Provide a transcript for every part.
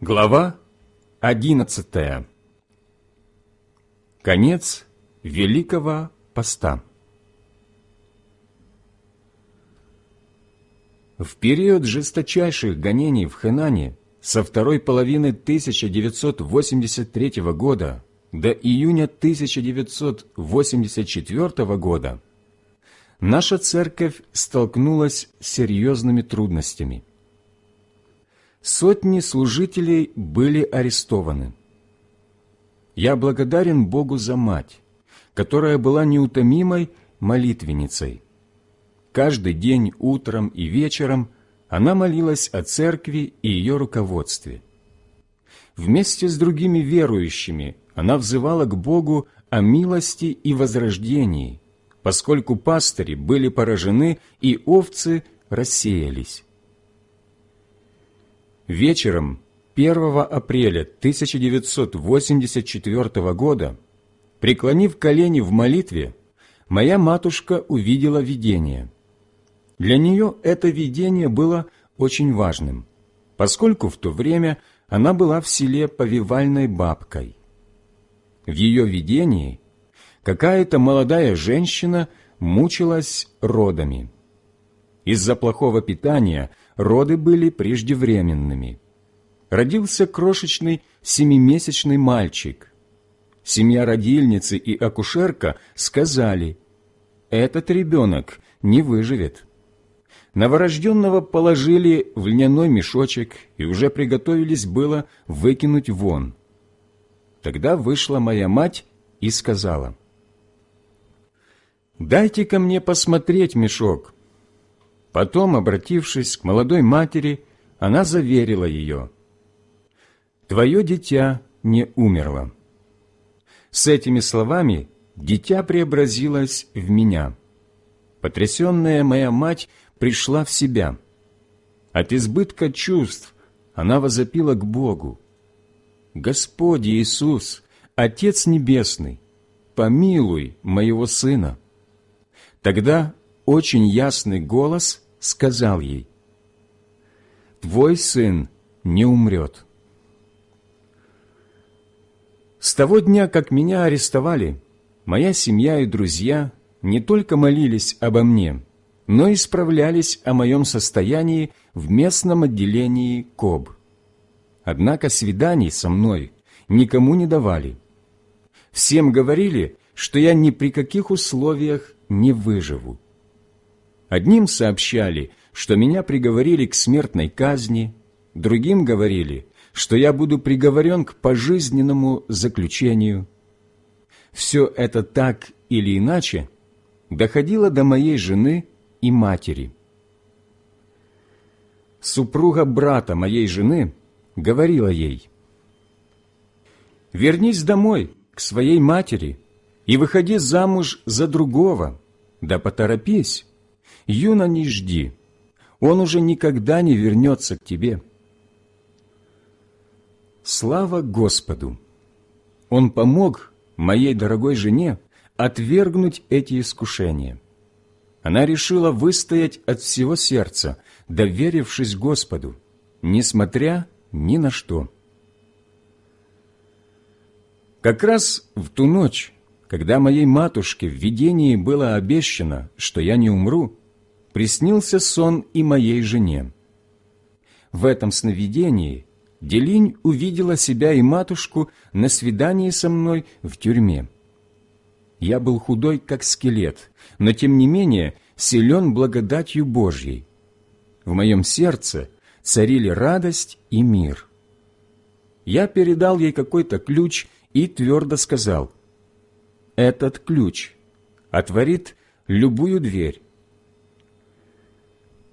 Глава одиннадцатая. Конец Великого Поста. В период жесточайших гонений в Хэнане со второй половины 1983 года до июня 1984 года наша церковь столкнулась с серьезными трудностями. Сотни служителей были арестованы. Я благодарен Богу за мать, которая была неутомимой молитвенницей. Каждый день утром и вечером она молилась о церкви и ее руководстве. Вместе с другими верующими она взывала к Богу о милости и возрождении, поскольку пастыри были поражены и овцы рассеялись. Вечером 1 апреля 1984 года, преклонив колени в молитве, моя матушка увидела видение. Для нее это видение было очень важным, поскольку в то время она была в селе повивальной бабкой. В ее видении какая-то молодая женщина мучилась родами. Из-за плохого питания роды были преждевременными. Родился крошечный семимесячный мальчик. Семья родильницы и акушерка сказали, «Этот ребенок не выживет». Новорожденного положили в льняной мешочек и уже приготовились было выкинуть вон. Тогда вышла моя мать и сказала, «Дайте ко мне посмотреть мешок». Потом, обратившись к молодой матери, она заверила ее, «Твое дитя не умерло». С этими словами дитя преобразилось в меня. Потрясенная моя мать пришла в себя. От избытка чувств она возопила к Богу. «Господь Иисус, Отец Небесный, помилуй моего сына». Тогда очень ясный голос сказал ей, «Твой сын не умрет». С того дня, как меня арестовали, моя семья и друзья не только молились обо мне, но и справлялись о моем состоянии в местном отделении КОБ. Однако свиданий со мной никому не давали. Всем говорили, что я ни при каких условиях не выживу. Одним сообщали, что меня приговорили к смертной казни, другим говорили, что я буду приговорен к пожизненному заключению. Все это так или иначе доходило до моей жены и матери. Супруга брата моей жены говорила ей, «Вернись домой, к своей матери, и выходи замуж за другого, да поторопись, юно не жди, он уже никогда не вернется к тебе». Слава Господу! Он помог моей дорогой жене отвергнуть эти искушения. Она решила выстоять от всего сердца, доверившись Господу, несмотря ни на что. Как раз в ту ночь, когда моей матушке в видении было обещано, что я не умру, приснился сон и моей жене. В этом сновидении Делинь увидела себя и матушку на свидании со мной в тюрьме. Я был худой, как скелет, но тем не менее силен благодатью Божьей. В моем сердце царили радость и мир. Я передал ей какой-то ключ и твердо сказал, «Этот ключ отворит любую дверь».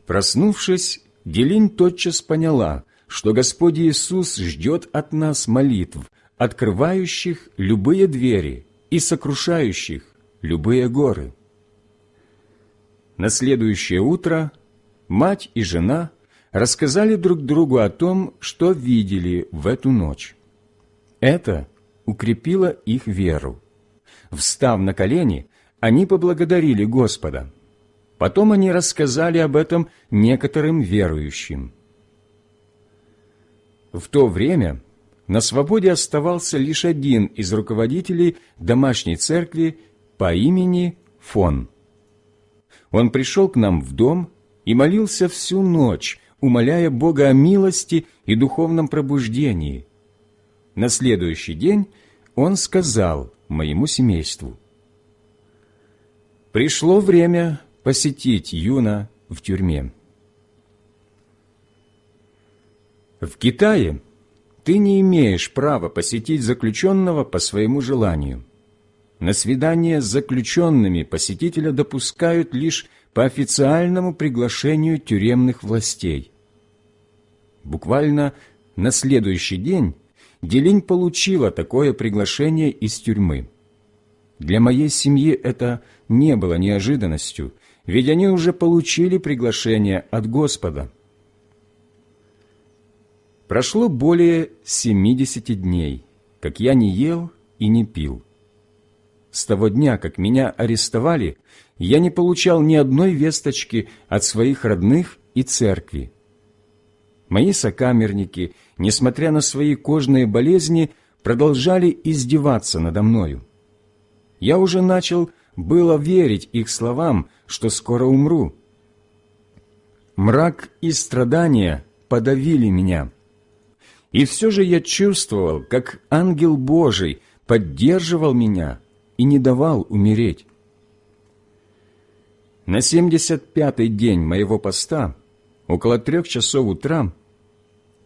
Проснувшись, Делинь тотчас поняла, что Господь Иисус ждет от нас молитв, открывающих любые двери и сокрушающих любые горы. На следующее утро мать и жена рассказали друг другу о том, что видели в эту ночь. Это укрепило их веру. Встав на колени, они поблагодарили Господа. Потом они рассказали об этом некоторым верующим. В то время на свободе оставался лишь один из руководителей домашней церкви по имени Фон. Он пришел к нам в дом и молился всю ночь, умоляя Бога о милости и духовном пробуждении. На следующий день он сказал моему семейству, «Пришло время посетить Юна в тюрьме». В Китае ты не имеешь права посетить заключенного по своему желанию. На свидание с заключенными посетителя допускают лишь по официальному приглашению тюремных властей. Буквально на следующий день Делинь получила такое приглашение из тюрьмы. Для моей семьи это не было неожиданностью, ведь они уже получили приглашение от Господа. Прошло более семидесяти дней, как я не ел и не пил. С того дня, как меня арестовали, я не получал ни одной весточки от своих родных и церкви. Мои сокамерники, несмотря на свои кожные болезни, продолжали издеваться надо мною. Я уже начал было верить их словам, что скоро умру. Мрак и страдания подавили меня. И все же я чувствовал, как ангел Божий поддерживал меня и не давал умереть. На семьдесят пятый день моего поста, около трех часов утра,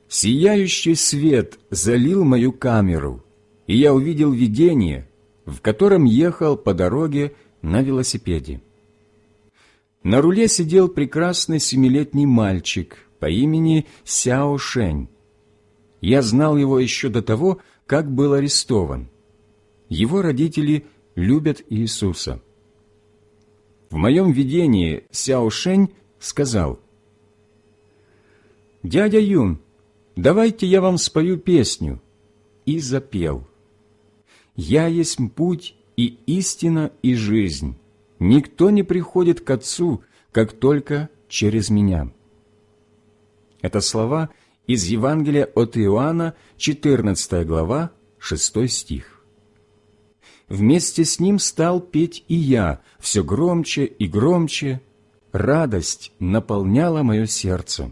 Сияющий свет залил мою камеру, и я увидел видение, в котором ехал по дороге на велосипеде. На руле сидел прекрасный семилетний мальчик по имени Сяо Шень. Я знал его еще до того, как был арестован. Его родители любят Иисуса. В моем видении Сяо Шень сказал, «Дядя Юн, давайте я вам спою песню». И запел. «Я есть путь и истина и жизнь. Никто не приходит к Отцу, как только через Меня». Это слова из Евангелия от Иоанна, 14 глава, 6 стих. Вместе с ним стал петь и я, все громче и громче. Радость наполняла мое сердце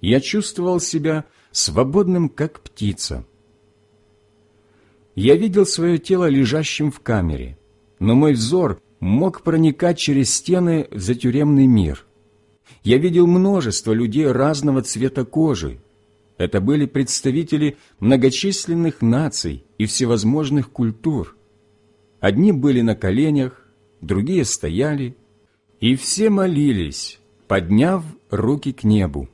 я чувствовал себя свободным, как птица. Я видел свое тело лежащим в камере, но мой взор мог проникать через стены в затюремный мир. Я видел множество людей разного цвета кожи. Это были представители многочисленных наций и всевозможных культур. Одни были на коленях, другие стояли, и все молились, подняв руки к небу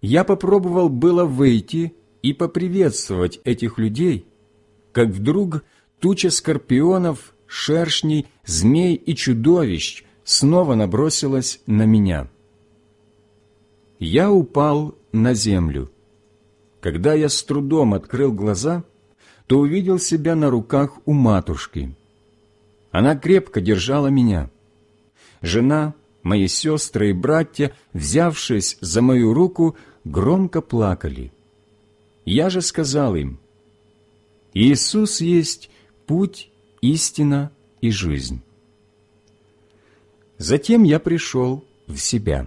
я попробовал было выйти и поприветствовать этих людей, как вдруг туча скорпионов, шершней, змей и чудовищ снова набросилась на меня. Я упал на землю. Когда я с трудом открыл глаза, то увидел себя на руках у матушки. Она крепко держала меня. Жена мои сестры и братья, взявшись за мою руку, громко плакали. Я же сказал им, «Иисус есть путь, истина и жизнь». Затем я пришел в себя.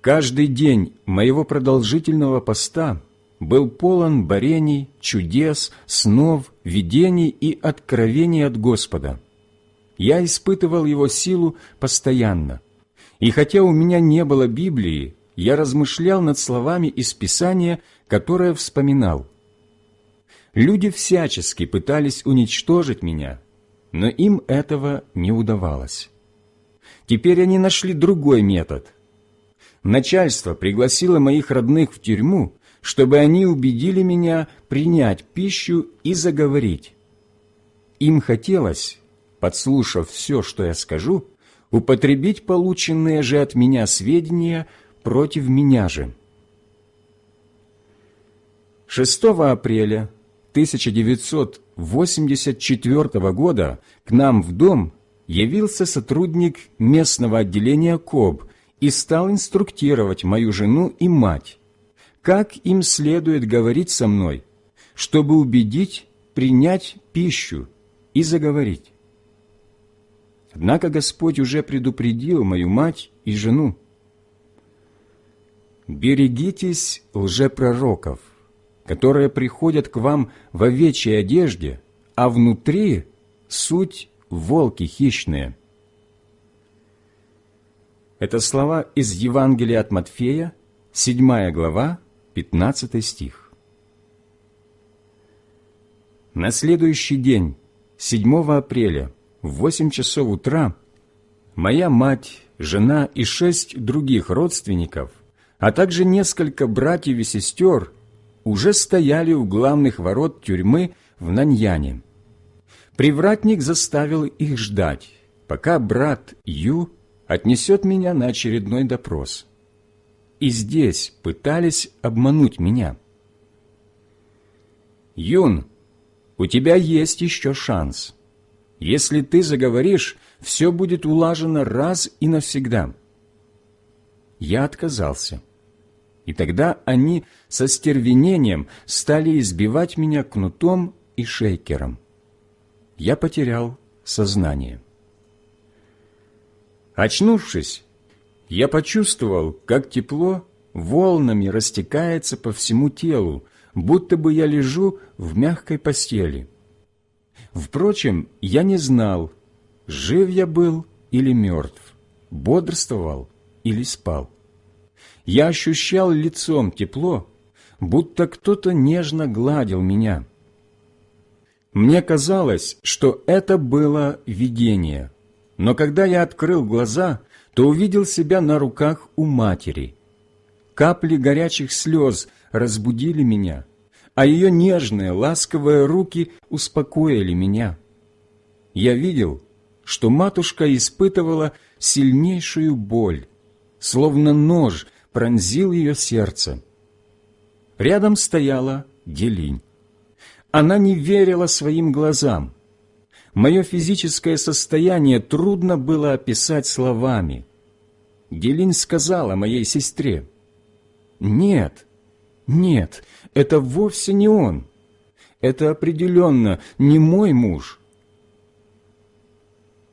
Каждый день моего продолжительного поста был полон борений, чудес, снов, видений и откровений от Господа – я испытывал его силу постоянно. И хотя у меня не было Библии, я размышлял над словами из Писания, которое вспоминал. Люди всячески пытались уничтожить меня, но им этого не удавалось. Теперь они нашли другой метод. Начальство пригласило моих родных в тюрьму, чтобы они убедили меня принять пищу и заговорить. Им хотелось, подслушав все, что я скажу, употребить полученные же от меня сведения против меня же. 6 апреля 1984 года к нам в дом явился сотрудник местного отделения КОБ и стал инструктировать мою жену и мать, как им следует говорить со мной, чтобы убедить принять пищу и заговорить. Однако Господь уже предупредил мою мать и жену. «Берегитесь лжепророков, которые приходят к вам в овечьей одежде, а внутри суть волки хищные». Это слова из Евангелия от Матфея, 7 глава, 15 стих. На следующий день, 7 апреля, в 8 часов утра, моя мать, жена и шесть других родственников, а также несколько братьев и сестер уже стояли у главных ворот тюрьмы в Наньяне. Привратник заставил их ждать, пока брат Ю отнесет меня на очередной допрос. И здесь пытались обмануть меня. «Юн, у тебя есть еще шанс. Если ты заговоришь, все будет улажено раз и навсегда». Я отказался. И тогда они со стервенением стали избивать меня кнутом и шейкером. Я потерял сознание. Очнувшись, я почувствовал, как тепло волнами растекается по всему телу, будто бы я лежу в мягкой постели. Впрочем, я не знал, жив я был или мертв, бодрствовал или спал. Я ощущал лицом тепло, будто кто-то нежно гладил меня. Мне казалось, что это было видение, но когда я открыл глаза, то увидел себя на руках у матери. Капли горячих слез разбудили меня, а ее нежные, ласковые руки успокоили меня. Я видел, что матушка испытывала сильнейшую боль, словно нож пронзил ее сердце. Рядом стояла Делинь. Она не верила своим глазам. Мое физическое состояние трудно было описать словами. Гелин сказала моей сестре, «Нет, нет, это вовсе не он. Это определенно не мой муж».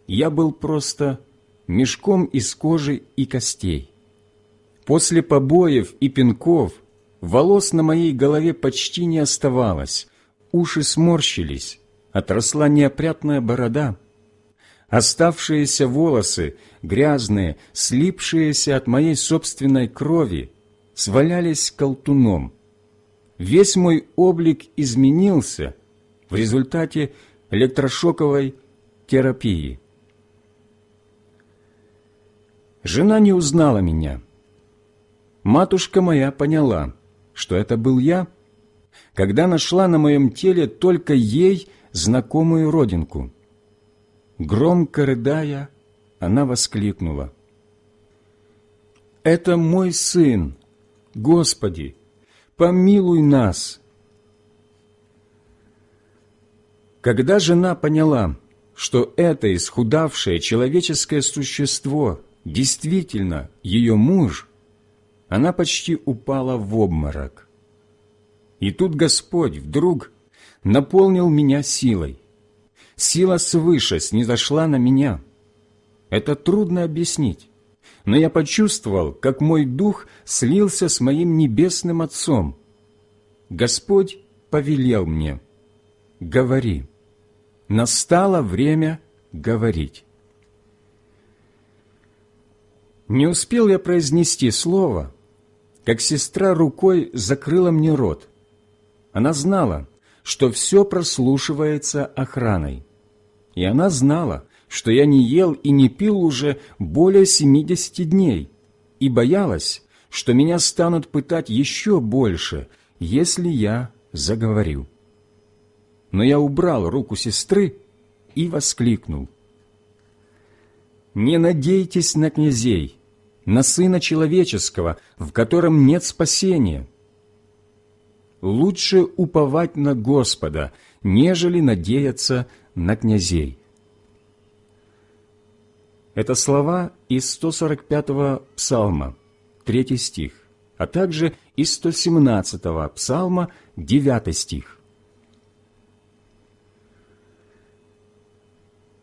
Я был просто мешком из кожи и костей. После побоев и пинков волос на моей голове почти не оставалось, уши сморщились, отросла неопрятная борода. Оставшиеся волосы, грязные, слипшиеся от моей собственной крови, свалялись колтуном. Весь мой облик изменился в результате электрошоковой терапии. Жена не узнала меня. Матушка моя поняла, что это был я, когда нашла на моем теле только ей знакомую родинку. Громко рыдая, она воскликнула. «Это мой сын! Господи, помилуй нас!» Когда жена поняла, что это исхудавшее человеческое существо действительно ее муж, она почти упала в обморок. И тут Господь вдруг наполнил меня силой. Сила свыше снизошла на меня. Это трудно объяснить, но я почувствовал, как мой дух слился с моим небесным Отцом. Господь повелел мне, говори. Настало время говорить. Не успел я произнести слово, как сестра рукой закрыла мне рот. Она знала, что все прослушивается охраной. И она знала, что я не ел и не пил уже более семидесяти дней, и боялась, что меня станут пытать еще больше, если я заговорю. Но я убрал руку сестры и воскликнул. «Не надейтесь на князей, на Сына Человеческого, в котором нет спасения, лучше уповать на Господа, нежели надеяться на князей. Это слова из 145-го псалма, 3 стих, а также из 117-го псалма, 9 стих.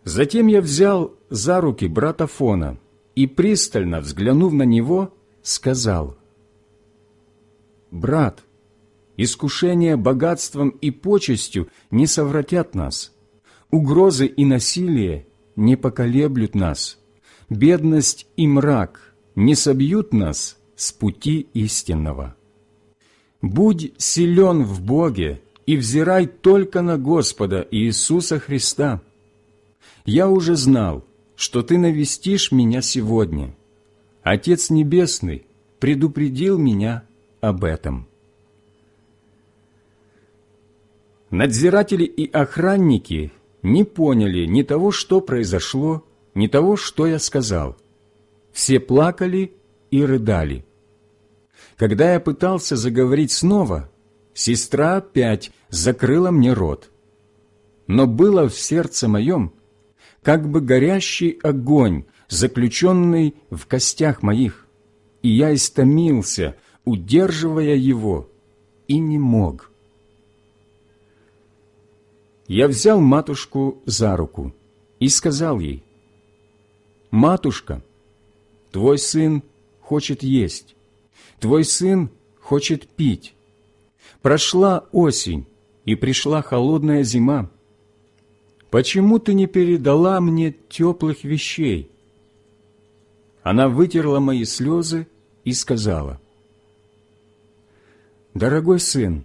Затем я взял за руки брата Фона и, пристально взглянув на него, сказал, «Брат, искушение богатством и почестью не совратят нас, угрозы и насилие не поколеблют нас, бедность и мрак не собьют нас с пути истинного. Будь силен в Боге и взирай только на Господа Иисуса Христа. Я уже знал, что Ты навестишь меня сегодня. Отец Небесный предупредил меня об этом. Надзиратели и охранники не поняли ни того, что произошло, ни того, что я сказал. Все плакали и рыдали. Когда я пытался заговорить снова, сестра опять закрыла мне рот. Но было в сердце моем, как бы горящий огонь, заключенный в костях моих, и я истомился, удерживая его, и не мог. Я взял матушку за руку и сказал ей, «Матушка, твой сын хочет есть, твой сын хочет пить. Прошла осень, и пришла холодная зима. Почему ты не передала мне теплых вещей?» Она вытерла мои слезы и сказала, «Дорогой сын,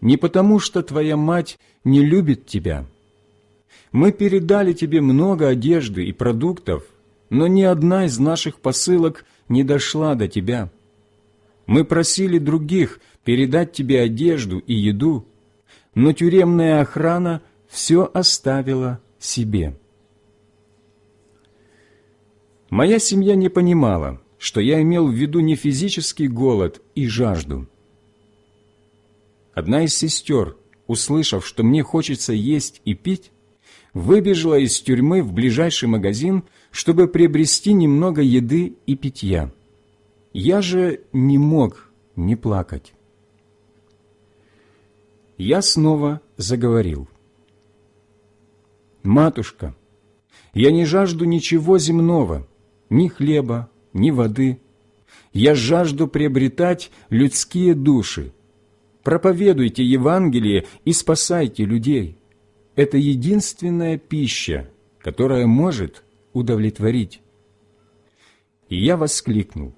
не потому, что твоя мать не любит тебя. Мы передали тебе много одежды и продуктов, но ни одна из наших посылок не дошла до тебя. Мы просили других передать тебе одежду и еду, но тюремная охрана все оставила себе. Моя семья не понимала, что я имел в виду не физический голод и жажду – Одна из сестер, услышав, что мне хочется есть и пить, выбежала из тюрьмы в ближайший магазин, чтобы приобрести немного еды и питья. Я же не мог не плакать. Я снова заговорил. «Матушка, я не жажду ничего земного, ни хлеба, ни воды. Я жажду приобретать людские души, проповедуйте Евангелие и спасайте людей. Это единственная пища, которая может удовлетворить. И я воскликнул.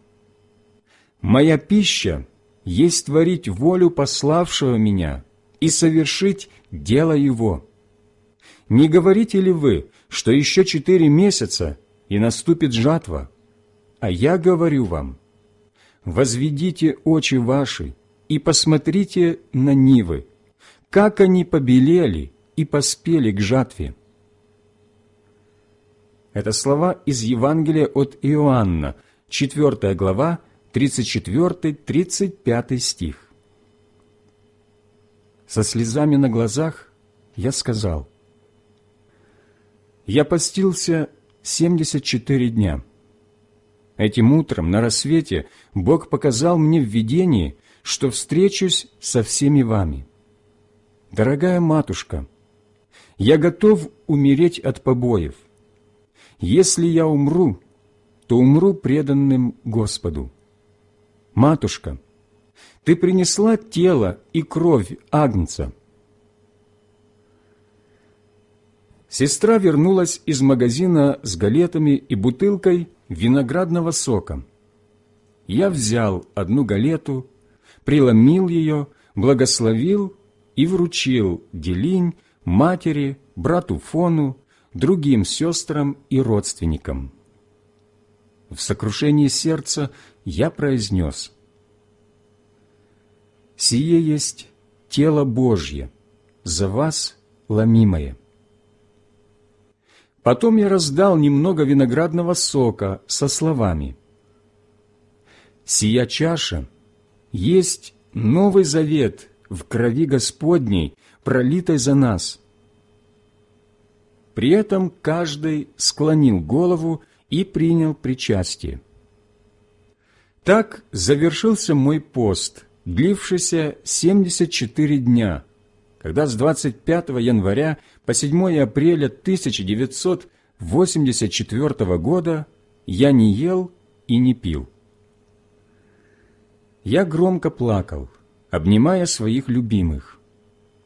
«Моя пища есть творить волю пославшего меня и совершить дело его. Не говорите ли вы, что еще четыре месяца, и наступит жатва? А я говорю вам, возведите очи ваши и посмотрите на нивы, как они побелели и поспели к жатве». Это слова из Евангелия от Иоанна, 4 глава, 34-35 стих. Со слезами на глазах я сказал, «Я постился 74 дня. Этим утром на рассвете Бог показал мне в видении, что встречусь со всеми вами. Дорогая матушка, я готов умереть от побоев. Если я умру, то умру преданным Господу. Матушка, ты принесла тело и кровь Агнца. Сестра вернулась из магазина с галетами и бутылкой виноградного сока. Я взял одну галету, преломил ее, благословил и вручил Делинь, матери, брату Фону, другим сестрам и родственникам. В сокрушении сердца я произнес «Сие есть тело Божье, за вас ломимое». Потом я раздал немного виноградного сока со словами «Сия чаша — есть Новый Завет в крови Господней, пролитой за нас. При этом каждый склонил голову и принял причастие. Так завершился мой пост, длившийся 74 дня, когда с 25 января по 7 апреля 1984 года я не ел и не пил. Я громко плакал, обнимая своих любимых.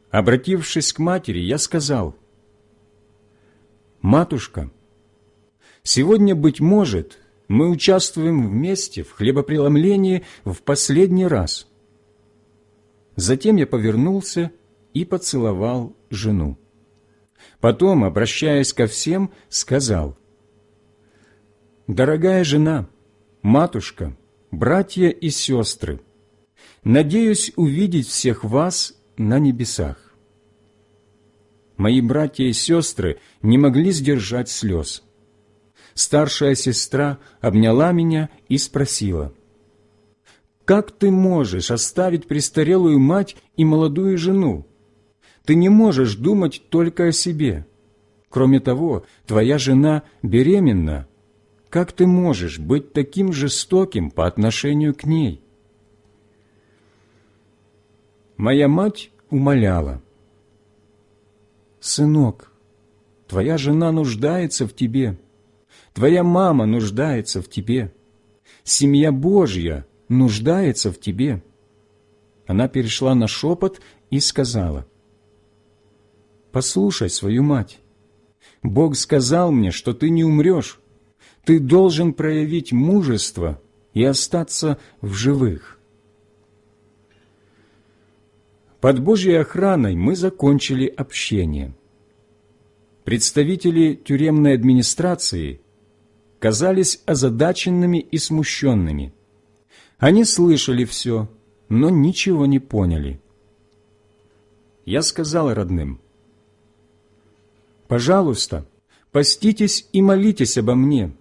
Обратившись к матери, я сказал, «Матушка, сегодня, быть может, мы участвуем вместе в хлебопреломлении в последний раз». Затем я повернулся и поцеловал жену. Потом, обращаясь ко всем, сказал, «Дорогая жена, матушка, братья и сестры, надеюсь увидеть всех вас на небесах. Мои братья и сестры не могли сдержать слез. Старшая сестра обняла меня и спросила, «Как ты можешь оставить престарелую мать и молодую жену? Ты не можешь думать только о себе. Кроме того, твоя жена беременна, как ты можешь быть таким жестоким по отношению к ней? Моя мать умоляла. «Сынок, твоя жена нуждается в тебе, твоя мама нуждается в тебе, семья Божья нуждается в тебе». Она перешла на шепот и сказала, «Послушай свою мать. Бог сказал мне, что ты не умрешь, ты должен проявить мужество и остаться в живых. Под Божьей охраной мы закончили общение. Представители тюремной администрации казались озадаченными и смущенными. Они слышали все, но ничего не поняли. Я сказал родным, «Пожалуйста, поститесь и молитесь обо мне,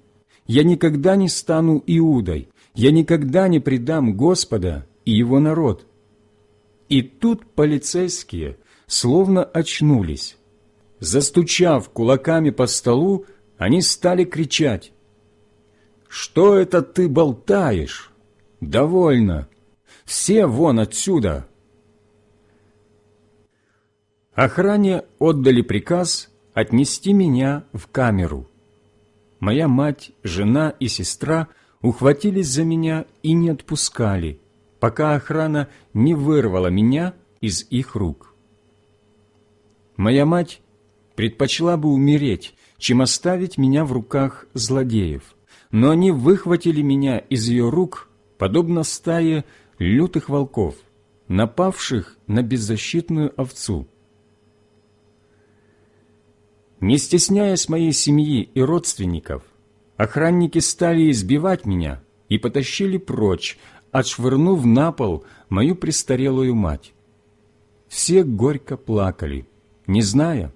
я никогда не стану Иудой, я никогда не предам Господа и Его народ». И тут полицейские словно очнулись. Застучав кулаками по столу, они стали кричать. «Что это ты болтаешь? Довольно! Все вон отсюда!» Охране отдали приказ отнести меня в камеру моя мать, жена и сестра ухватились за меня и не отпускали, пока охрана не вырвала меня из их рук. Моя мать предпочла бы умереть, чем оставить меня в руках злодеев, но они выхватили меня из ее рук, подобно стае лютых волков, напавших на беззащитную овцу. Не стесняясь моей семьи и родственников, охранники стали избивать меня и потащили прочь, отшвырнув на пол мою престарелую мать. Все горько плакали, не зная,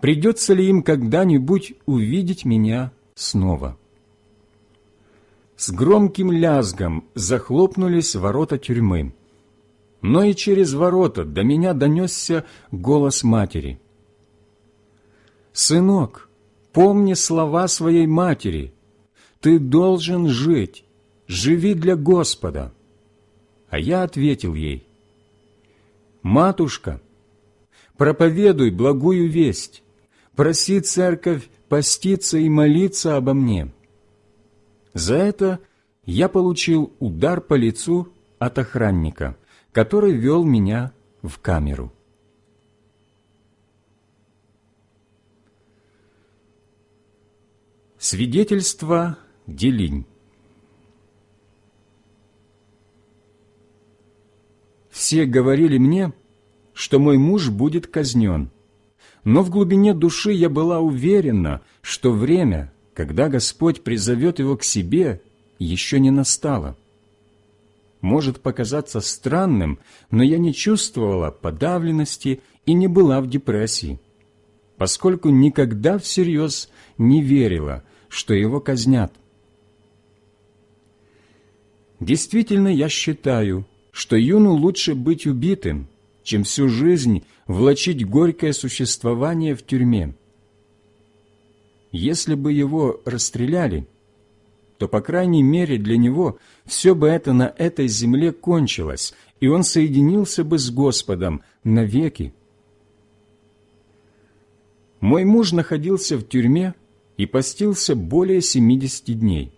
придется ли им когда-нибудь увидеть меня снова. С громким лязгом захлопнулись ворота тюрьмы, но и через ворота до меня донесся голос матери – «Сынок, помни слова своей матери. Ты должен жить, живи для Господа». А я ответил ей, «Матушка, проповедуй благую весть, проси церковь поститься и молиться обо мне». За это я получил удар по лицу от охранника, который вел меня в камеру. Свидетельство Делинь Все говорили мне, что мой муж будет казнен, но в глубине души я была уверена, что время, когда Господь призовет его к себе, еще не настало. Может показаться странным, но я не чувствовала подавленности и не была в депрессии, поскольку никогда всерьез не верила, что его казнят. Действительно, я считаю, что юну лучше быть убитым, чем всю жизнь влачить горькое существование в тюрьме. если бы его расстреляли, то, по крайней мере, для него все бы это на этой земле кончилось, и он соединился бы с Господом навеки. Мой муж находился в тюрьме и постился более 70 дней.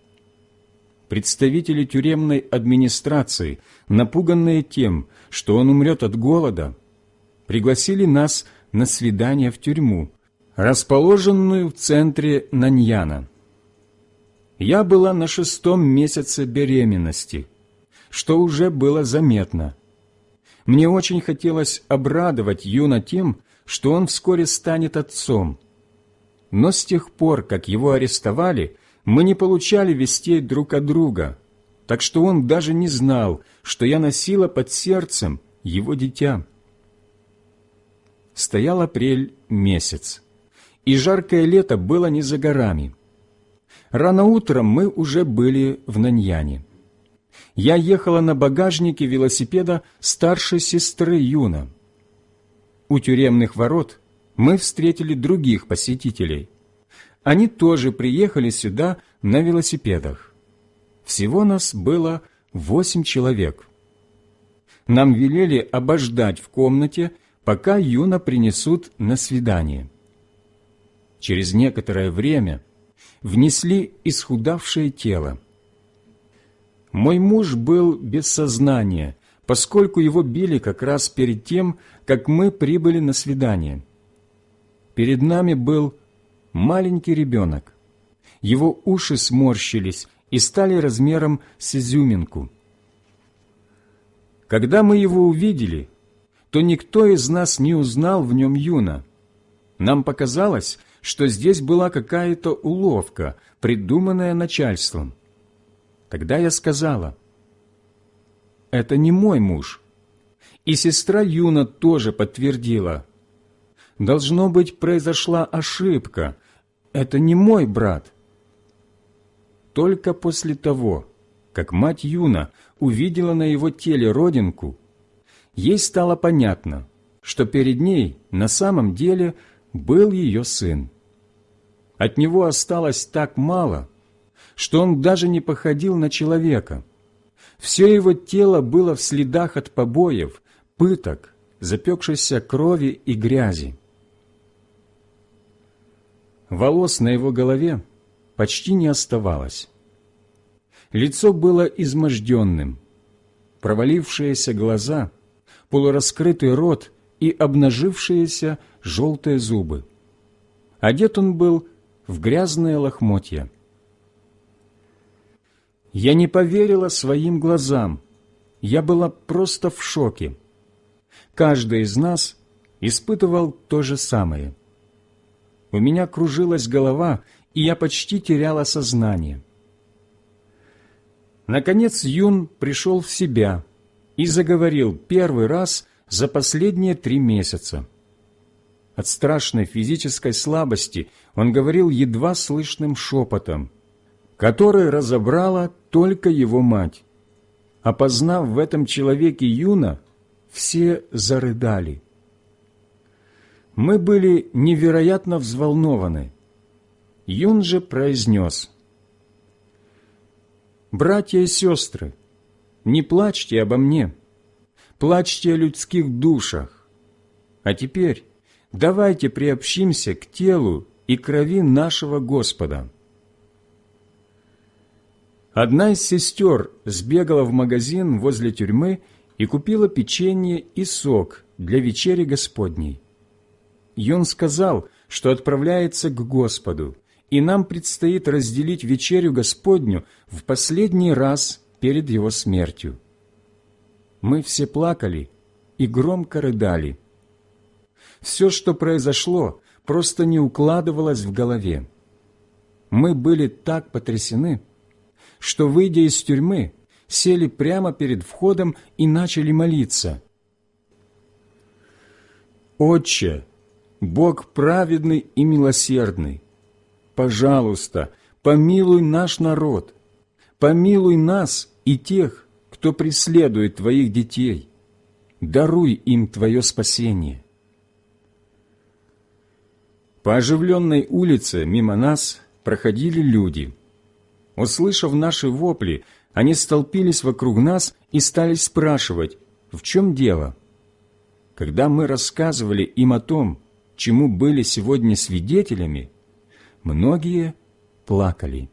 Представители тюремной администрации, напуганные тем, что он умрет от голода, пригласили нас на свидание в тюрьму, расположенную в центре Наньяна. Я была на шестом месяце беременности, что уже было заметно. Мне очень хотелось обрадовать Юна тем, что он вскоре станет отцом. Но с тех пор, как его арестовали, мы не получали вестей друг от друга, так что он даже не знал, что я носила под сердцем его дитя. Стоял апрель месяц, и жаркое лето было не за горами. Рано утром мы уже были в Наньяне. Я ехала на багажнике велосипеда старшей сестры Юна. У тюремных ворот мы встретили других посетителей. Они тоже приехали сюда на велосипедах. Всего нас было восемь человек. Нам велели обождать в комнате, пока Юна принесут на свидание. Через некоторое время внесли исхудавшее тело. Мой муж был без сознания, поскольку его били как раз перед тем, как мы прибыли на свидание. Перед нами был маленький ребенок. Его уши сморщились и стали размером с изюминку. Когда мы его увидели, то никто из нас не узнал в нем Юна. Нам показалось, что здесь была какая-то уловка, придуманная начальством. Тогда я сказала, «Это не мой муж». И сестра Юна тоже подтвердила, «Должно быть, произошла ошибка. Это не мой брат». Только после того, как мать Юна увидела на его теле родинку, ей стало понятно, что перед ней на самом деле был ее сын. От него осталось так мало, что он даже не походил на человека. Все его тело было в следах от побоев, пыток, запекшейся крови и грязи. Волос на его голове почти не оставалось. Лицо было изможденным, провалившиеся глаза, полураскрытый рот и обнажившиеся желтые зубы. Одет он был в грязные лохмотья. Я не поверила своим глазам. Я была просто в шоке. Каждый из нас испытывал то же самое. У меня кружилась голова, и я почти теряла сознание. Наконец Юн пришел в себя и заговорил первый раз за последние три месяца. От страшной физической слабости он говорил едва слышным шепотом, который разобрала только его мать. Опознав в этом человеке Юна, все зарыдали. Мы были невероятно взволнованы. Юн же произнес, «Братья и сестры, не плачьте обо мне, плачьте о людских душах. А теперь давайте приобщимся к телу и крови нашего Господа». Одна из сестер сбегала в магазин возле тюрьмы и купила печенье и сок для вечери Господней. Юн сказал, что отправляется к Господу, и нам предстоит разделить вечерю Господню в последний раз перед Его смертью. Мы все плакали и громко рыдали. Все, что произошло, просто не укладывалось в голове. Мы были так потрясены, что, выйдя из тюрьмы, сели прямо перед входом и начали молиться. «Отче, Бог праведный и милосердный, пожалуйста, помилуй наш народ, помилуй нас и тех, кто преследует Твоих детей, даруй им Твое спасение». По оживленной улице мимо нас проходили люди. Услышав наши вопли, они столпились вокруг нас и стали спрашивать, в чем дело. Когда мы рассказывали им о том, чему были сегодня свидетелями, многие плакали.